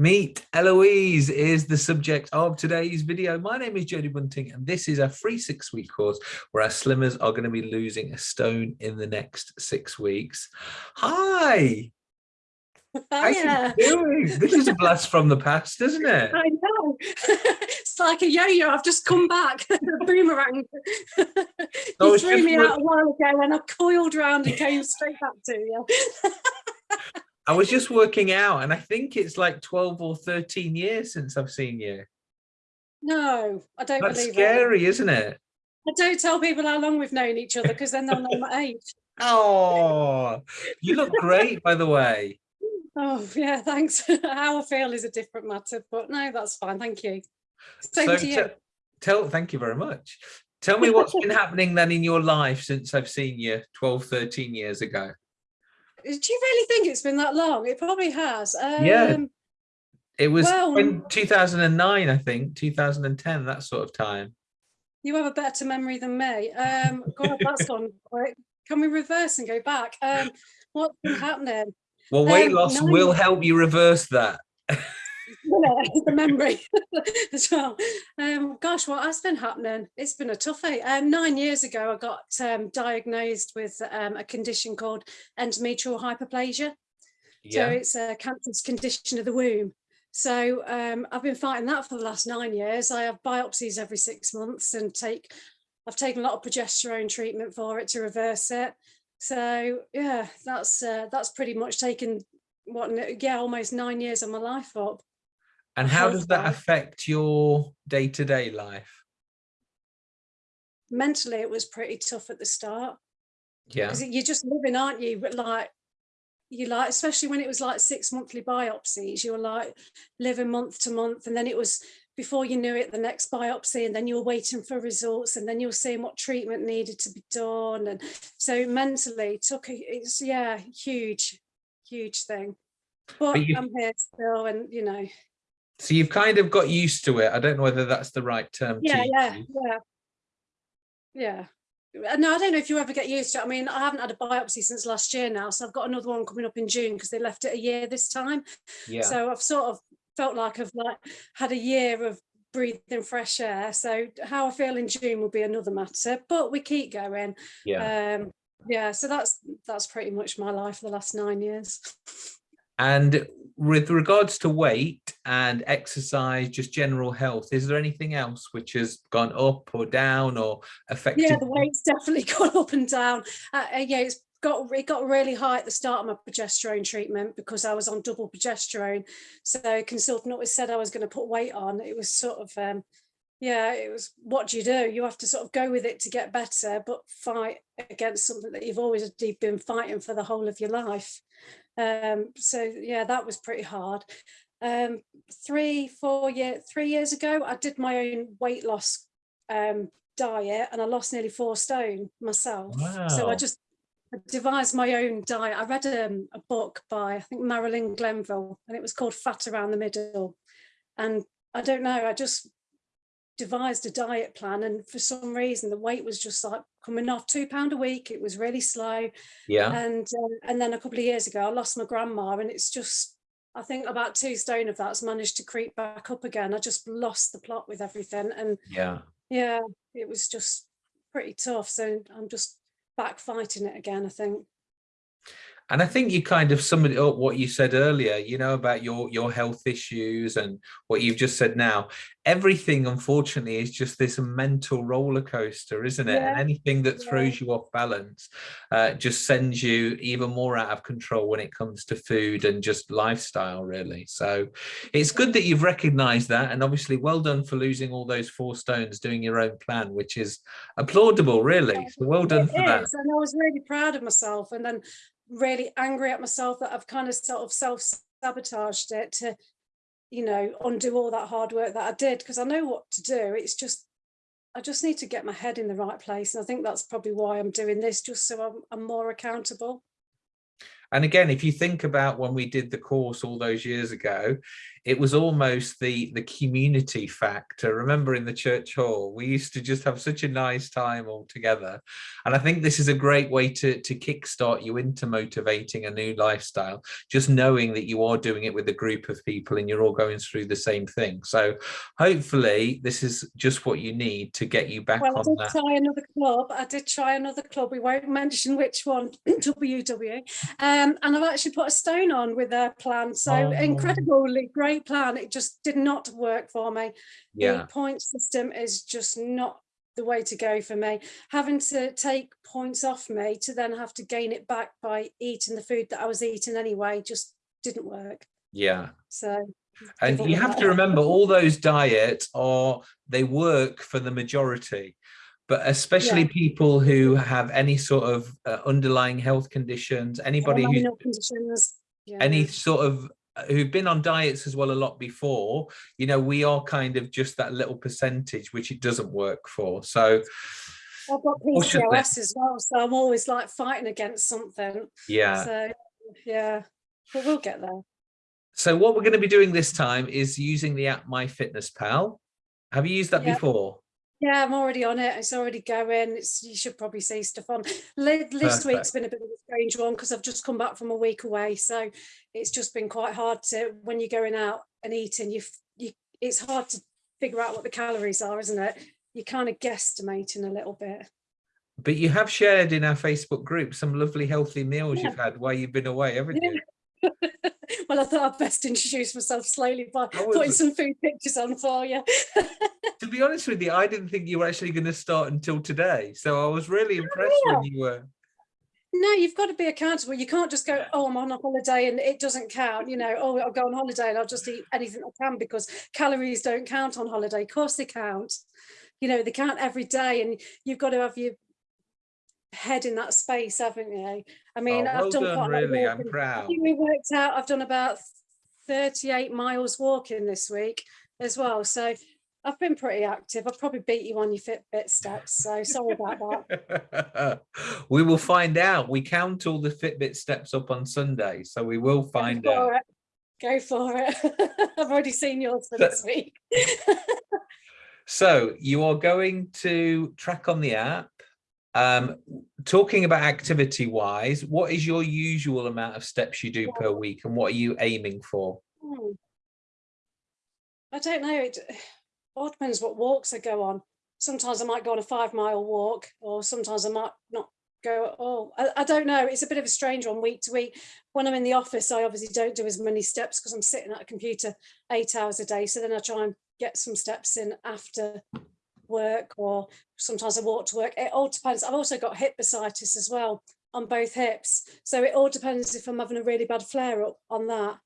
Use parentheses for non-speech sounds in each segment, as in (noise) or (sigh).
Meet Eloise is the subject of today's video. My name is Jodie Bunting and this is a free six week course where our slimmers are going to be losing a stone in the next six weeks. Hi. How you doing? This is a blast from the past, isn't it? I know. (laughs) it's like a yo-yo. I've just come back. (laughs) boomerang. (laughs) you threw me out a while ago and I coiled around and came straight back to you. I was just working out and I think it's like 12 or 13 years since I've seen you. No, I don't That's believe scary, is isn't it? I don't tell people how long we've known each other because then they'll know my age. Oh, you look great, by the way. (laughs) Oh, yeah, thanks. (laughs) how I feel is a different matter, but no, that's fine. Thank you. Same so to you. Tell, thank you very much. Tell me what's (laughs) been happening then in your life since I've seen you 12, 13 years ago. Do you really think it's been that long? It probably has. Um, yeah. It was well, in 2009, I think, 2010, that sort of time. You have a better memory than me. Um, God, that's gone quick. Can we reverse and go back? Um, what's been happening? Well, weight um, loss will help you reverse that. (laughs) (laughs) the memory (laughs) as well. Um, gosh, what has been happening? It's been a toughie. Um, nine years ago, I got um, diagnosed with um, a condition called endometrial hyperplasia. Yeah. So it's a cancerous condition of the womb. So um, I've been fighting that for the last nine years. I have biopsies every six months and take, I've taken a lot of progesterone treatment for it to reverse it. So yeah, that's uh, that's pretty much taken what yeah almost nine years of my life up and how does that affect your day-to-day -day life? Mentally, it was pretty tough at the start. Yeah. Because you're just living, aren't you? But like, you like, especially when it was like six monthly biopsies, you were like living month to month. And then it was before you knew it, the next biopsy, and then you were waiting for results, and then you were seeing what treatment needed to be done. And so mentally took a, it's yeah, huge, huge thing. But, but I'm here still and you know, so you've kind of got used to it. I don't know whether that's the right term. Yeah, yeah, yeah, yeah. Uh, no, I don't know if you ever get used to it. I mean, I haven't had a biopsy since last year now, so I've got another one coming up in June because they left it a year this time. Yeah. So I've sort of felt like I've like had a year of breathing fresh air. So how I feel in June will be another matter, but we keep going. Yeah. Um, yeah. So that's that's pretty much my life for the last nine years. And with regards to weight and exercise, just general health, is there anything else which has gone up or down or affected? Yeah, the weight's (laughs) definitely gone up and down. Uh, uh, yeah, it's got it got really high at the start of my progesterone treatment because I was on double progesterone. So consultant always said I was going to put weight on. It was sort of um, yeah, it was what do you do? You have to sort of go with it to get better, but fight against something that you've always been fighting for the whole of your life. Um, so yeah, that was pretty hard. Um, three, four year, three years ago, I did my own weight loss um, diet and I lost nearly four stone myself. Wow. So I just devised my own diet. I read um, a book by, I think, Marilyn Glenville, and it was called Fat Around the Middle. And I don't know, I just devised a diet plan and for some reason the weight was just like coming off. Two pound a week it was really slow. Yeah. And uh, and then a couple of years ago i lost my grandma and it's just i think about two stone of that's managed to creep back up again. I just lost the plot with everything and yeah. yeah it was just pretty tough. So i'm just back fighting it again i think and I think you kind of summed it up what you said earlier, you know, about your your health issues and what you've just said now. Everything, unfortunately, is just this mental roller coaster, isn't it? Yeah. And anything that throws yeah. you off balance uh, just sends you even more out of control when it comes to food and just lifestyle, really. So it's good that you've recognized that. And obviously, well done for losing all those four stones, doing your own plan, which is applaudable, really. So well done it for is. that. And I was really proud of myself. And then really angry at myself that I've kind of sort of self-sabotaged it to, you know, undo all that hard work that I did because I know what to do. It's just, I just need to get my head in the right place. And I think that's probably why I'm doing this, just so I'm, I'm more accountable. And again, if you think about when we did the course all those years ago, it was almost the the community factor remember in the church hall we used to just have such a nice time all together and i think this is a great way to to kickstart you into motivating a new lifestyle just knowing that you are doing it with a group of people and you're all going through the same thing so hopefully this is just what you need to get you back well, on I did that try another club. I did try another club. We won't mention which one, (clears throat) WW. Um, and I've actually put a stone on with their plan. So Oh. incredibly great plan. It just did not work for me. yeah The point system is just not the way to go for me. Having to take points off me to then have to gain it back by eating the food that I was eating anyway just didn't work. yeah So and you have to remember all those diets are they work for the majority but especially people who have any sort of uh, underlying health conditions anybody conditions. Yeah. any sort of who've been on diets as well a lot before you know we are kind of just that little percentage which it doesn't work for so I've got PCOS as well, so I'm always like fighting against something. yeah So yeah, but we'll get there. so what we're going to be doing this time is using the app myfitnesspal have you used that Yeah. before Yeah, I'm already on it. It's already going. It's you should probably see stuff on. This week's been a bit of a strange one because I've just come back from a week away, so it's just been quite hard to when you're going out and eating. You, you, it's hard to figure out what the calories are, isn't it? You're kind of guesstimating a little bit. but you have shared in our facebook group some lovely healthy meals Yeah. you've had while you've been away haven't Yeah. you (laughs) well, I thought I'd best introduce myself slowly by putting some food pictures on for you. (laughs) to be honest with you, I didn't think you were actually going to start until today. So I was really impressed when you were. No, you've got to be accountable. You can't just go, oh, I'm on a holiday and it doesn't count. You know, oh, I'll go on holiday and I'll just eat anything I can because calories don't count on holiday. Of course they count. You know, they count every day and you've got to have your head in that space, haven't you? I mean, oh, well I've done done, quite a lot of really. I'm. I proud. think we worked out, I've done about 38 miles walking this week as well. So I've been pretty active. I've probably beat you on your Fitbit steps. So sorry about that. (laughs) we will find out. We count all the Fitbit steps up on Sunday. So we will find Go out. for it. Go for it. (laughs) I've already seen yours for So- this week. (laughs) So you are going to track on the app. Um, talking about activity wise, what is your usual amount of steps you do per week and what are you aiming for? Hmm. I don't know. It all depends what walks I go on. Sometimes I might go on a five mile walk, or sometimes I might not go at all. I, I don't know. It's a bit of a strange one week to week. When I'm in the office, I obviously don't do as many steps because I'm sitting at a computer eight hours a day. So then I try and get some steps in after work, or sometimes I walk to work. It all depends. I've also got hip bursitis as well on both hips. So it all depends if I'm having a really bad flare up on that,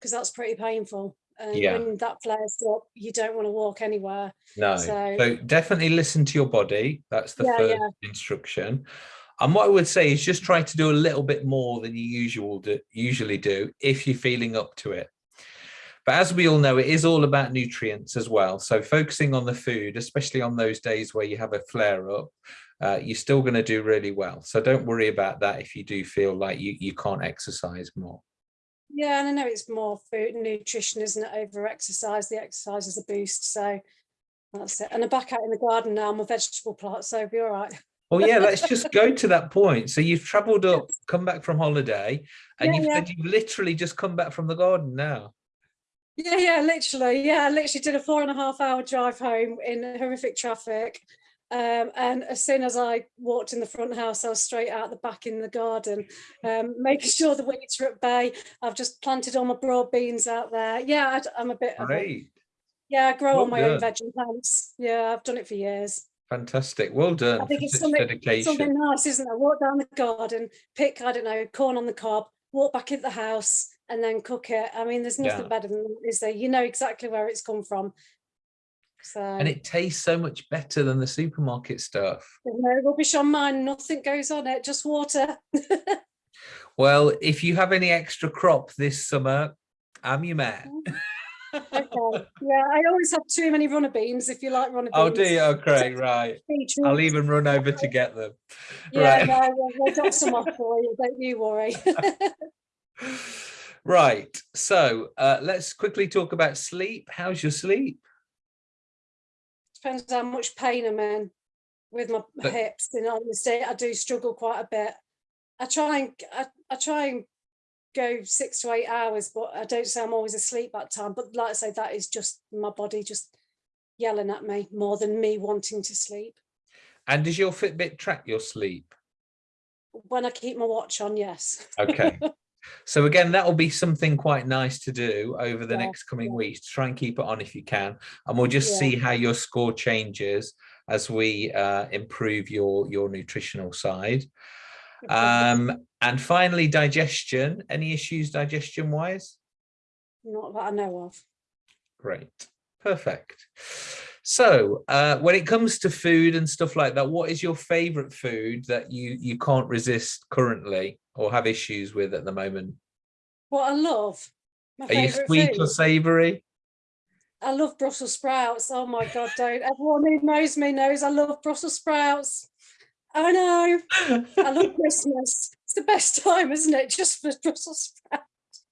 because that's pretty painful. And Yeah. when that flares up, you don't want to walk anywhere. No. So- So, definitely listen to your body. That's the Yeah, first yeah. instruction. And what I would say is just try to do a little bit more than you usual do, usually do if you're feeling up to it. But as we all know, it is all about nutrients as well. So focusing on the food, especially on those days where you have a flare up, uh, you're still going to do really well. So don't worry about that if you do feel like you, you can't exercise more. Yeah, and I know it's more food and nutrition, isn't it? Over exercise. The exercise is a boost. So that's it. And I'm back out in the garden now. I'm a vegetable plant, so it'll be all right. Well, yeah, let's just go to that point. So you've traveled up, come back from holiday, and Yeah, you've yeah. you've literally just come back from the garden now. Yeah, yeah, literally. Yeah, I literally did a four and a half hour drive home in horrific traffic. Um, and as soon as I walked in the front house, I was straight out the back in the garden, um, making sure the weeds are at bay. I've just planted all my broad beans out there. Yeah, I, am a bit of a, Great. yeah, I grow Well on my own done. veg and plants. Yeah, I've done it for years. Fantastic. Well done. I think it's something, dedication. something nice, isn't it? Walk down the garden, pick, I don't know, corn on the cob, walk back into the house and then cook it. I mean, there's nothing Yeah. better than, that, is there? You know exactly where it's come from. So and it tastes so much better than the supermarket stuff. no rubbish on mine, nothing goes on it, just water. (laughs) Well, if you have any extra crop this summer, I'm your man. (laughs) Okay. Yeah, I always have too many runner beans if you like runner beans. Oh, do you? Okay, (laughs) right. I'll even run over to get them. Yeah, right. no, we'll, we'll drop some off for you, don't you worry. Right. So uh, let's quickly talk about sleep. How's your sleep? Depends how much pain I'm in with my But- hips. In honesty, I do struggle quite a bit. I try and I, I try and go six to eight hours, but I don't say I'm always asleep that time. But like I say, that is just my body just yelling at me more than me wanting to sleep. And does your Fitbit track your sleep? When I keep my watch on, yes. Okay. (laughs) so again, that will be something quite nice to do over the Yeah, next coming weeks. Try and keep it on if you can. And we'll just Yeah. see how your score changes as we uh, improve your, your nutritional side. Um, and finally, digestion. Any issues digestion wise? Not that I know of. Great. Perfect. So uh, when it comes to food and stuff like that, what is your favorite food that you, you can't resist currently or have issues with at the moment? What I love. My Are you sweet food. or savory? I love Brussels sprouts. Oh my God, don't. Everyone who knows me knows I love Brussels sprouts. I know. I love (laughs) Christmas. It's the best time, isn't it? Just for Brussels sprouts.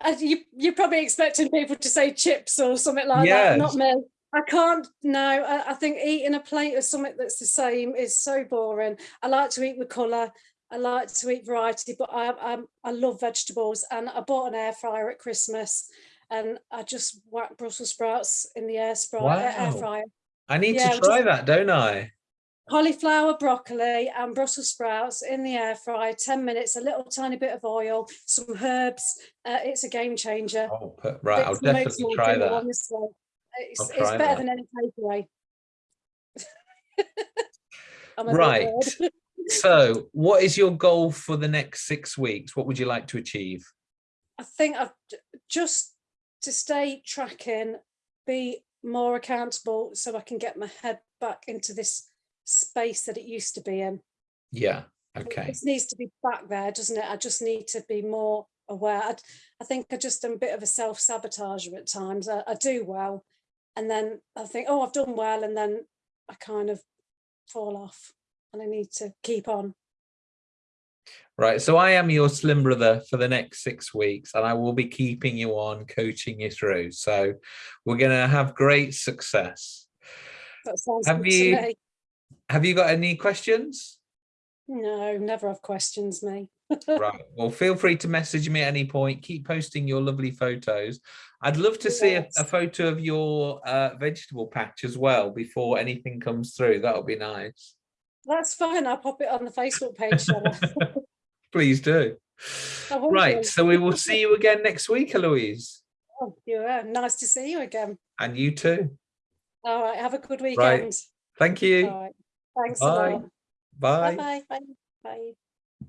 And you, you're probably expecting people to say chips or something like that. Not me. I can't. No, I, I think eating a plate of something that's the same is so boring. I like to eat with colour. I like to eat variety, but I, I, I love vegetables. And I bought an air fryer at Christmas, and I just whack Brussels sprouts in the air, spry, air Wow. fryer I need Yeah, to just- try that, don't I? cauliflower, broccoli, and Brussels sprouts in the air fryer, 10 minutes, a little tiny bit of oil, some herbs. Uh, it's a game changer. Oh, right. I'll definitely try that. It's, it's better that. than any takeaway. (laughs) I'm a bit Right. (laughs) So what is your goal for the next six weeks? What would you like to achieve? I think I've just to stay tracking, be more accountable so I can get my head back into this space that it used to be in. Yeah. Okay. just needs to be back there, doesn't it? I just need to be more aware. I, I think I just am a bit of a self-sabotager at times. I, I do well, and then I think, oh, I've done well, and then I kind of fall off, and I need to keep on. Right. So I am your slim brother for the next six weeks and I will be keeping you on, coaching you through. So we're going to have great success. That sounds Have good you- to me. Have you got any questions? No, never have questions, me. Right. Well, feel free to message me at any point. Keep posting your lovely photos. I'd love to see a, a photo of your uh, vegetable patch as well before anything comes through. That would be nice. That's fine. I'll pop it on the Facebook page. (laughs) Please do. Right. So we will see you again next week, Eloise. Oh, yeah, nice to see you again. And you too. All right, have a good weekend. Thank you. Right, thanks a Bye. lot. Bye. Bye-bye. Bye. Bye.